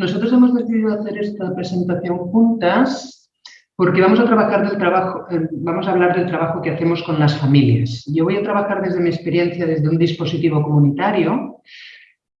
Nosotros hemos decidido hacer esta presentación juntas porque vamos a trabajar del trabajo, eh, vamos a hablar del trabajo que hacemos con las familias. Yo voy a trabajar desde mi experiencia desde un dispositivo comunitario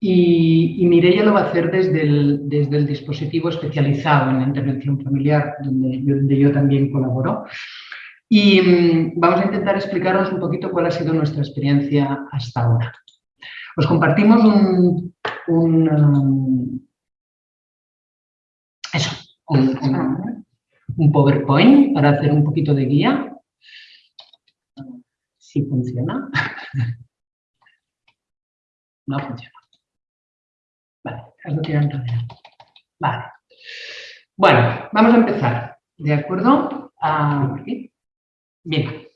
y, y Mireia lo va a hacer desde el, desde el dispositivo especializado en la intervención familiar, donde donde yo también colaboro. Y mm, vamos a intentar explicaros un poquito cuál ha sido nuestra experiencia hasta ahora. Os compartimos un, un, um, un, un, un, PowerPoint para hacer un poquito de guía. Si funciona. No funciona. Vale, que Vale. Bueno, vamos a empezar. ¿De acuerdo? Ah, Bien.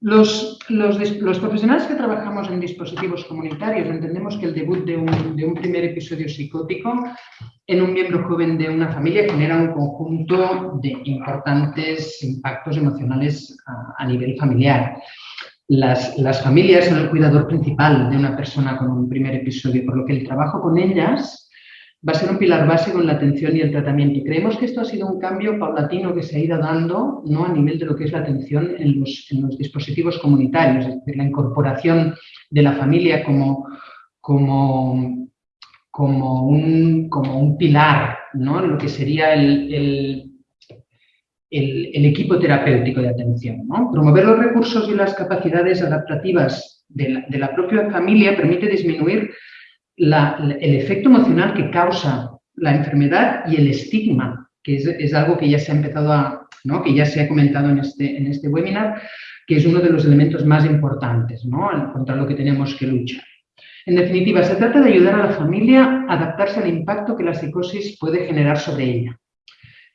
Los, los, profesionales que trabajamos en dispositivos comunitarios entendemos que el debut de un, de un, primer episodio psicótico en un miembro joven de una familia genera un conjunto de importantes impactos emocionales a, a nivel familiar. Las, las, familias son el cuidador principal de una persona con un primer episodio, por lo que el trabajo con ellas va a ser un pilar básico en la atención y el tratamiento. Y creemos que esto ha sido un cambio paulatino que se ha ido dando ¿no? a nivel de lo que es la atención en los, en los dispositivos comunitarios, es decir, la incorporación de la familia como, como, como, un, como un pilar, ¿no? lo que sería el, el, el, equipo terapéutico de atención. ¿no? Promover los recursos y las capacidades adaptativas de la, de la propia familia permite disminuir la, el efecto emocional que causa la enfermedad y el estigma, que es, es, algo que ya se ha empezado a, ¿no? que ya se ha comentado en este, en este webinar, que es uno de los elementos más importantes ¿no? contra lo que tenemos que luchar. En definitiva, se trata de ayudar a la familia a adaptarse al impacto que la psicosis puede generar sobre ella.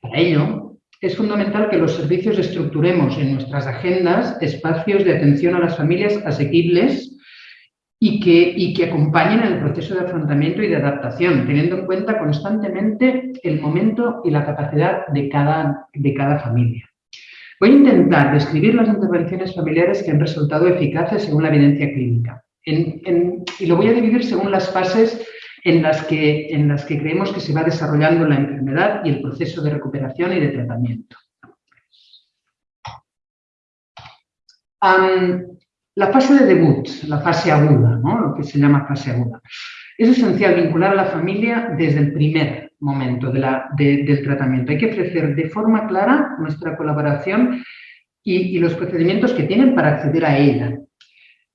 Para ello, es fundamental que los servicios estructuremos en nuestras agendas espacios de atención a las familias asequibles y que, y que acompañen el proceso de afrontamiento y de adaptación, teniendo en cuenta constantemente el momento y la capacidad de cada, de cada familia. Voy a intentar describir las intervenciones familiares que han resultado eficaces según la evidencia clínica. Y lo voy a dividir según las fases en las, que, creemos que se va desarrollando la enfermedad y el proceso de recuperación y de tratamiento. La fase de debut, la fase aguda, lo que se llama fase aguda. Es esencial vincular a la familia desde el primer momento del tratamiento. Hay que ofrecer de forma clara nuestra colaboración y los procedimientos que tienen para acceder a ella.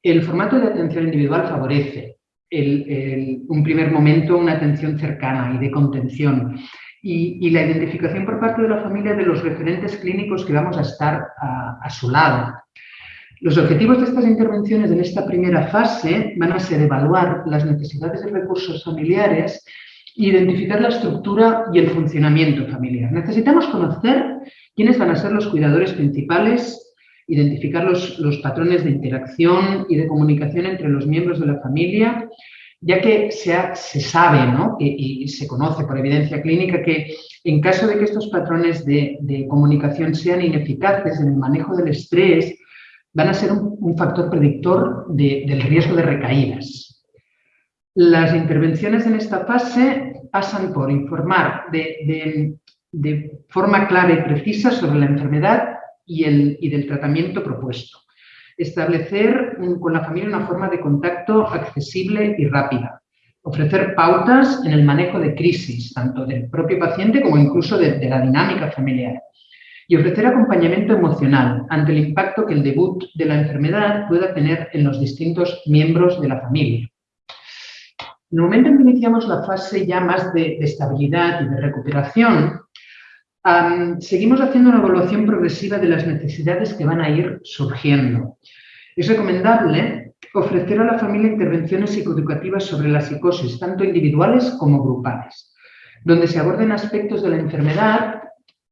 El formato de atención individual favorece el, un primer momento, una atención cercana y de contención. Y, la identificación por parte de la familia de los referentes clínicos que vamos a estar a, su lado. Los objetivos de estas intervenciones en esta primera fase van a ser evaluar las necesidades de recursos familiares identificar la estructura y el funcionamiento familiar. Necesitamos conocer quiénes van a ser los cuidadores principales, identificar los, los patrones de interacción y de comunicación entre los miembros de la familia, ya que se, se sabe ¿no? y, se conoce por evidencia clínica que en caso de que estos patrones de, de comunicación sean ineficaces en el manejo del estrés, van a ser un, factor predictor de, del riesgo de recaídas. Las intervenciones en esta fase pasan por informar de, de forma clara y precisa sobre la enfermedad y, el, y del tratamiento propuesto. Establecer con la familia una forma de contacto accesible y rápida. Ofrecer pautas en el manejo de crisis, tanto del propio paciente como incluso de, de la dinámica familiar y ofrecer acompañamiento emocional ante el impacto que el debut de la enfermedad pueda tener en los distintos miembros de la familia. En el momento en que iniciamos la fase ya más de, de estabilidad y de recuperación, seguimos haciendo una evaluación progresiva de las necesidades que van a ir surgiendo. Es recomendable ofrecer a la familia intervenciones psicoeducativas sobre la psicosis, tanto individuales como grupales, donde se aborden aspectos de la enfermedad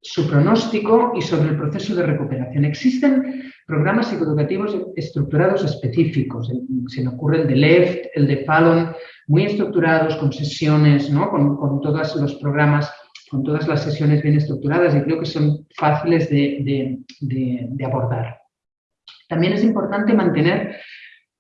su pronóstico y sobre el proceso de recuperación. Existen programas psicoeducativos estructurados específicos, se me ocurre el de LEFT, el de Fallon, muy estructurados, con sesiones, ¿no? con todos los programas, con todas las sesiones bien estructuradas y creo que son fáciles de, de, de, de abordar. También es importante mantener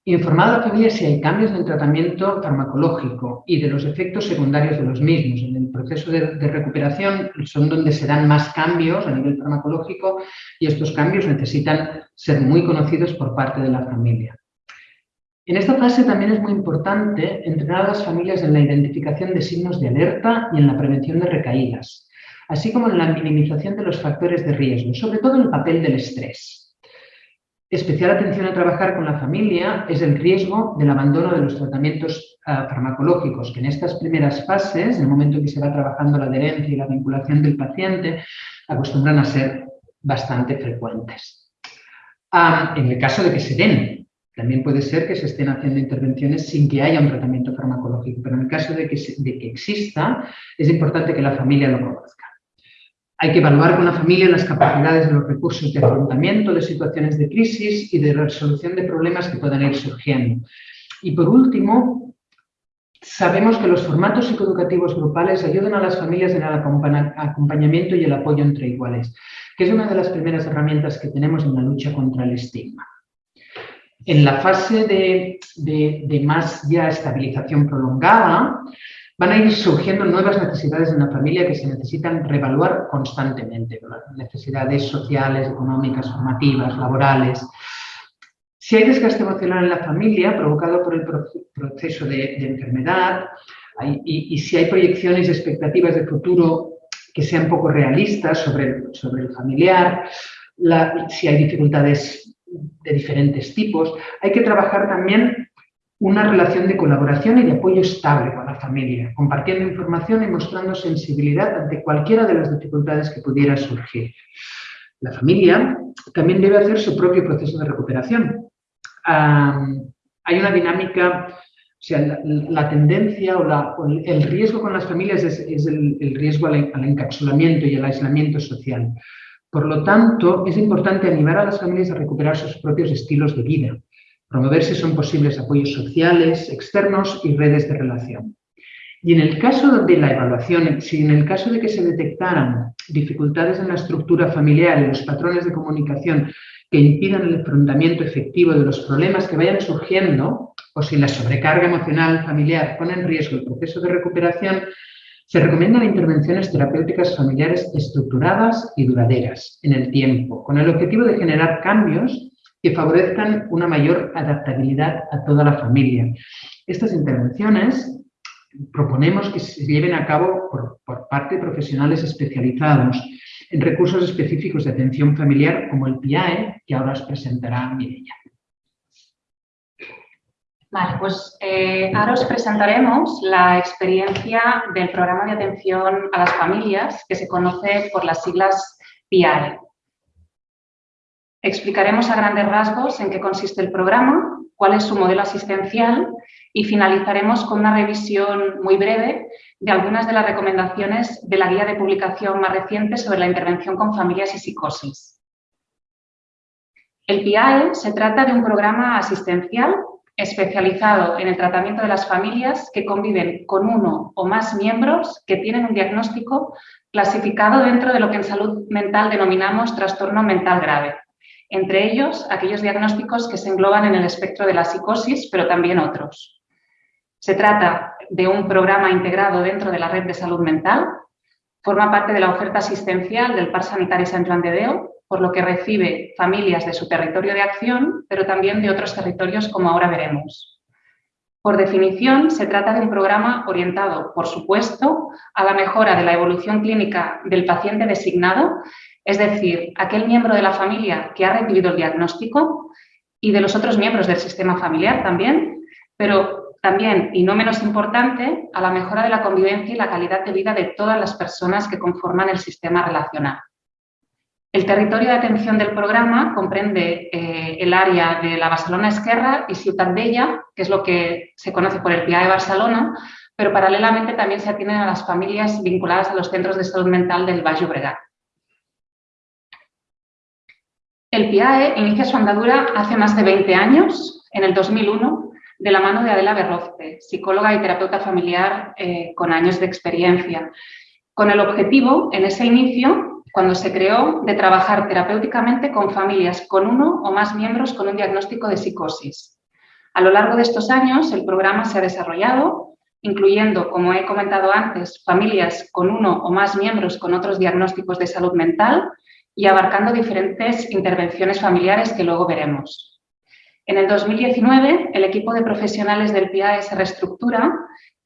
Informar a la familia si hay cambios en el tratamiento farmacológico y de los efectos secundarios de los mismos. En el proceso de, recuperación son donde se dan más cambios a nivel farmacológico y estos cambios necesitan ser muy conocidos por parte de la familia. En esta fase también es muy importante entrenar a las familias en la identificación de signos de alerta y en la prevención de recaídas, así como en la minimización de los factores de riesgo, sobre todo el papel del estrés. Especial atención a trabajar con la familia es el riesgo del abandono de los tratamientos ah, farmacológicos, que en estas primeras fases, en el momento en que se va trabajando la adherencia y la vinculación del paciente, acostumbran a ser bastante frecuentes. Ah, en el caso de que se den, también puede ser que se estén haciendo intervenciones sin que haya un tratamiento farmacológico, pero en el caso de que, exista, es importante que la familia lo conozca. Hay que evaluar con la familia las capacidades de los recursos de afrontamiento de situaciones de crisis y de resolución de problemas que puedan ir surgiendo. Y por último, sabemos que los formatos psicoeducativos grupales ayudan a las familias en el acompañamiento y el apoyo entre iguales, que es una de las primeras herramientas que tenemos en la lucha contra el estigma. En la fase de, de más ya estabilización prolongada, van a ir surgiendo nuevas necesidades en la familia que se necesitan reevaluar constantemente, necesidades sociales, económicas, formativas, laborales. Si hay desgaste emocional en la familia provocado por el proceso de, enfermedad y, si hay proyecciones y expectativas de futuro que sean poco realistas sobre el familiar, si hay dificultades de diferentes tipos, hay que trabajar también una relación de colaboración y de apoyo estable con la familia, compartiendo información y mostrando sensibilidad ante cualquiera de las dificultades que pudiera surgir. La familia también debe hacer su propio proceso de recuperación. hay una dinámica, o sea, la, tendencia o, el riesgo con las familias es, el, riesgo al, al encapsulamiento y al aislamiento social. Por lo tanto, es importante animar a las familias a recuperar sus propios estilos de vida, promover si son posibles apoyos sociales, externos y redes de relación. Y en el caso de la evaluación, si en el caso de que se detectaran dificultades en la estructura familiar y los patrones de comunicación que impidan el enfrentamiento efectivo de los problemas que vayan surgiendo, o si la sobrecarga emocional familiar pone en riesgo el proceso de recuperación, se recomiendan intervenciones terapéuticas familiares estructuradas y duraderas en el tiempo, con el objetivo de generar cambios que favorezcan una mayor adaptabilidad a toda la familia. Estas intervenciones proponemos que se lleven a cabo por, parte de profesionales especializados en recursos específicos de atención familiar como el PIAE, que ahora os presentará Mireia. Vale, pues eh, ahora os presentaremos la experiencia del programa de atención a las familias que se conoce por las siglas PIAE. Explicaremos a grandes rasgos en qué consiste el programa, cuál es su modelo asistencial y finalizaremos con una revisión muy breve de algunas de las recomendaciones de la guía de publicación más reciente sobre la intervención con familias y psicosis. El PIAE se trata de un programa asistencial especializado en el tratamiento de las familias que conviven con uno o más miembros que tienen un diagnóstico clasificado dentro de lo que en salud mental denominamos trastorno mental grave entre ellos aquellos diagnósticos que se engloban en el espectro de la psicosis, pero también otros. Se trata de un programa integrado dentro de la red de salud mental, forma parte de la oferta asistencial del Par Sanitario San Juan de por lo que recibe familias de su territorio de acción, pero también de otros territorios como ahora veremos. Por definición, se trata de un programa orientado, por supuesto, a la mejora de la evolución clínica del paciente designado es decir, aquel miembro de la familia que ha recibido el diagnóstico y de los otros miembros del sistema familiar también, pero también, y no menos importante, a la mejora de la convivencia y la calidad de vida de todas las personas que conforman el sistema relacional. El territorio de atención del programa comprende eh, el área de la Barcelona Esquerra y Ciutat Bella, que es lo que se conoce por el PIA de Barcelona, pero paralelamente también se atienden a las familias vinculadas a los centros de salud mental del Baix Llobregat. El PIAE inicia su andadura hace más de 20 años, en el 2001, de la mano de Adela Berrozte, psicóloga y terapeuta familiar eh, con años de experiencia, con el objetivo, en ese inicio, cuando se creó, de trabajar terapéuticamente con familias con uno o más miembros con un diagnóstico de psicosis. A lo largo de estos años, el programa se ha desarrollado, incluyendo, como he comentado antes, familias con uno o más miembros con otros diagnósticos de salud mental y abarcando diferentes intervenciones familiares que luego veremos. En el 2019, el equipo de profesionales del PIAE se reestructura,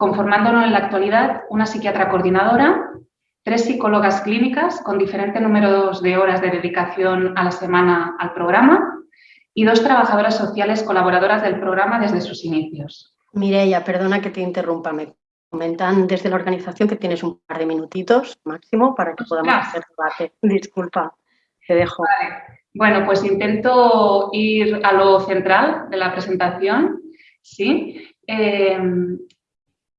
conformándolo en la actualidad una psiquiatra coordinadora, tres psicólogas clínicas con diferentes números de horas de dedicación a la semana al programa y dos trabajadoras sociales colaboradoras del programa desde sus inicios. Mireia, perdona que te interrumpa, me comentan desde la organización que tienes un par de minutitos máximo para que podamos hacer debate. Disculpa, te dejo. Bueno, pues intento ir a lo central de la presentación, ¿sí? Em,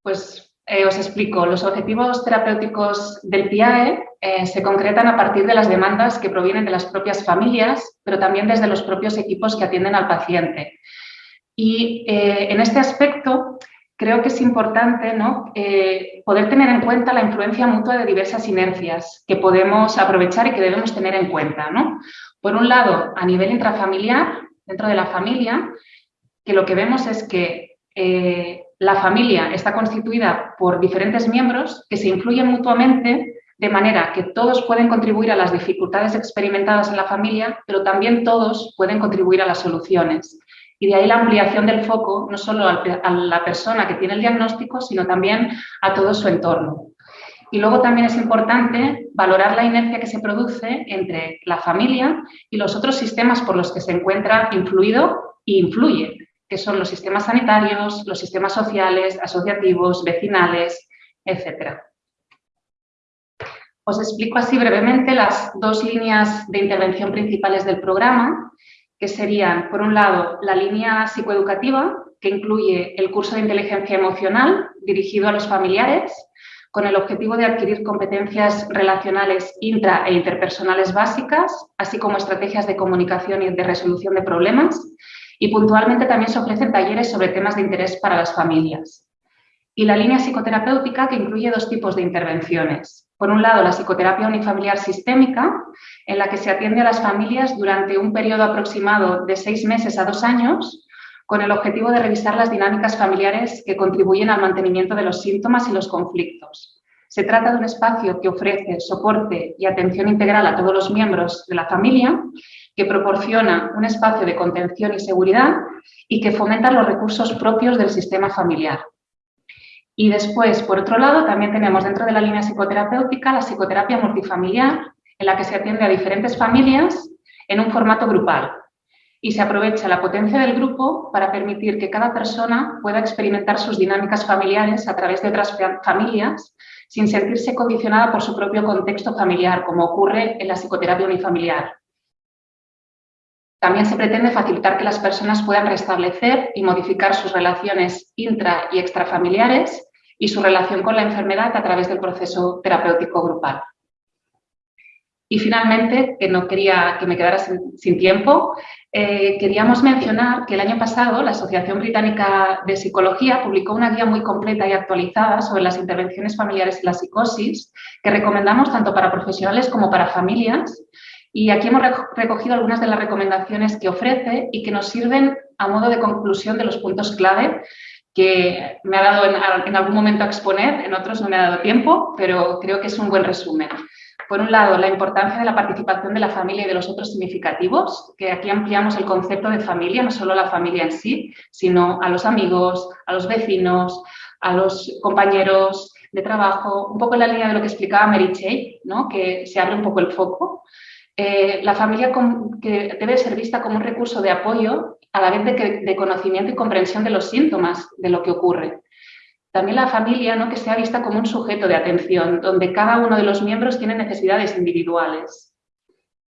pues eh, os explico, los objetivos terapéuticos del PIAE eh, se concretan a partir de las demandas que provienen de las propias familias, pero también desde los propios equipos que atienden al paciente. Y eh, en este aspecto creo que es importante ¿no? poder tener en cuenta la influencia mutua de diversas inercias que podemos aprovechar y que debemos tener en cuenta. ¿no? Por un lado, a nivel intrafamiliar, dentro de la familia, que lo que vemos es que la familia está constituida por diferentes miembros que se influyen mutuamente de manera que todos pueden contribuir a las dificultades experimentadas en la familia, pero también todos pueden contribuir a las soluciones. Y de ahí la ampliación del foco, no solo a la persona que tiene el diagnóstico, sino también a todo su entorno. Y luego también es importante valorar la inercia que se produce entre la familia y los otros sistemas por los que se encuentra influido e influye, que son los sistemas sanitarios, los sistemas sociales, asociativos, vecinales, etc. Os explico así brevemente las dos líneas de intervención principales del programa, que serían, por un lado, la línea psicoeducativa, que incluye el curso de inteligencia emocional dirigido a los familiares, con el objetivo de adquirir competencias relacionales intra e interpersonales básicas, así como estrategias de comunicación y de resolución de problemas, y puntualmente también se ofrecen talleres sobre temas de interés para las familias. Y la línea psicoterapéutica que incluye dos tipos de intervenciones. Por un lado, la psicoterapia unifamiliar sistémica, en la que se atiende a las familias durante un periodo aproximado de seis meses a dos años, con el objetivo de revisar las dinámicas familiares que contribuyen al mantenimiento de los síntomas y los conflictos. Se trata de un espacio que ofrece soporte y atención integral a todos los miembros de la familia que proporciona un espacio de contención y seguridad y que fomenta los recursos propios del sistema familiar. Y después, por otro lado, también tenemos dentro de la línea psicoterapéutica la psicoterapia multifamiliar, en la que se atiende a diferentes familias en un formato grupal. Y se aprovecha la potencia del grupo para permitir que cada persona pueda experimentar sus dinámicas familiares a través de otras familias sin sentirse condicionada por su propio contexto familiar, como ocurre en la psicoterapia unifamiliar. También se pretende facilitar que las personas puedan restablecer y modificar sus relaciones intra y extrafamiliares y su relación con la enfermedad a través del proceso terapéutico grupal. Y finalmente, que no quería que me quedara sin, tiempo, eh, queríamos mencionar que el año pasado la Asociación Británica de Psicología publicó una guía muy completa y actualizada sobre las intervenciones familiares y la psicosis, que recomendamos tanto para profesionales como para familias, y aquí hemos recogido algunas de las recomendaciones que ofrece y que nos sirven a modo de conclusión de los puntos clave que me ha dado en, algún momento a exponer, en otros no me ha dado tiempo, pero creo que es un buen resumen. Por un lado, la importancia de la participación de la familia y de los otros significativos, que aquí ampliamos el concepto de familia, no solo la familia en sí, sino a los amigos, a los vecinos, a los compañeros de trabajo, un poco en la línea de lo que explicaba Mary Chey, ¿no? que se abre un poco el foco. Eh, la familia que debe ser vista como un recurso de apoyo a la vez de, conocimiento y comprensión de los síntomas de lo que ocurre. También la familia ¿no? que sea vista como un sujeto de atención, donde cada uno de los miembros tiene necesidades individuales.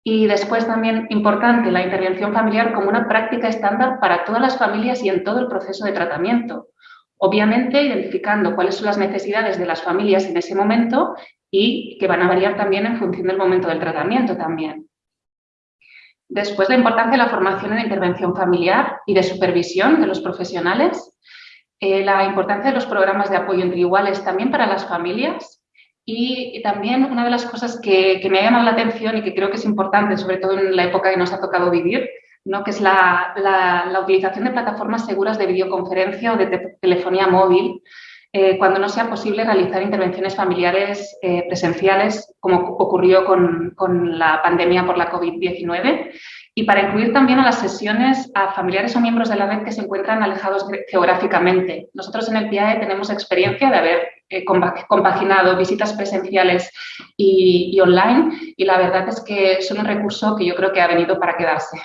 Y después también importante la intervención familiar como una práctica estándar para todas las familias y en todo el proceso de tratamiento. Obviamente identificando cuáles son las necesidades de las familias en ese momento y que van a variar también en función del momento del tratamiento también. Después, la importancia de la formación en intervención familiar y de supervisión de los profesionales. Eh, la importancia de los programas de apoyo entre iguales también para las familias. Y también una de las cosas que, que me ha llamado la atención y que creo que es importante, sobre todo en la época que nos ha tocado vivir, ¿no? que es la, la, utilización de plataformas seguras de videoconferencia o de telefonía móvil eh, cuando no sea posible realizar intervenciones familiares eh, presenciales, como ocurrió con, con la pandemia por la COVID-19, y para incluir también a las sesiones a familiares o miembros de la red que se encuentran alejados geográficamente. Nosotros en el PIAE tenemos experiencia de haber eh, compaginado visitas presenciales y, y online y la verdad es que son un recurso que yo creo que ha venido para quedarse.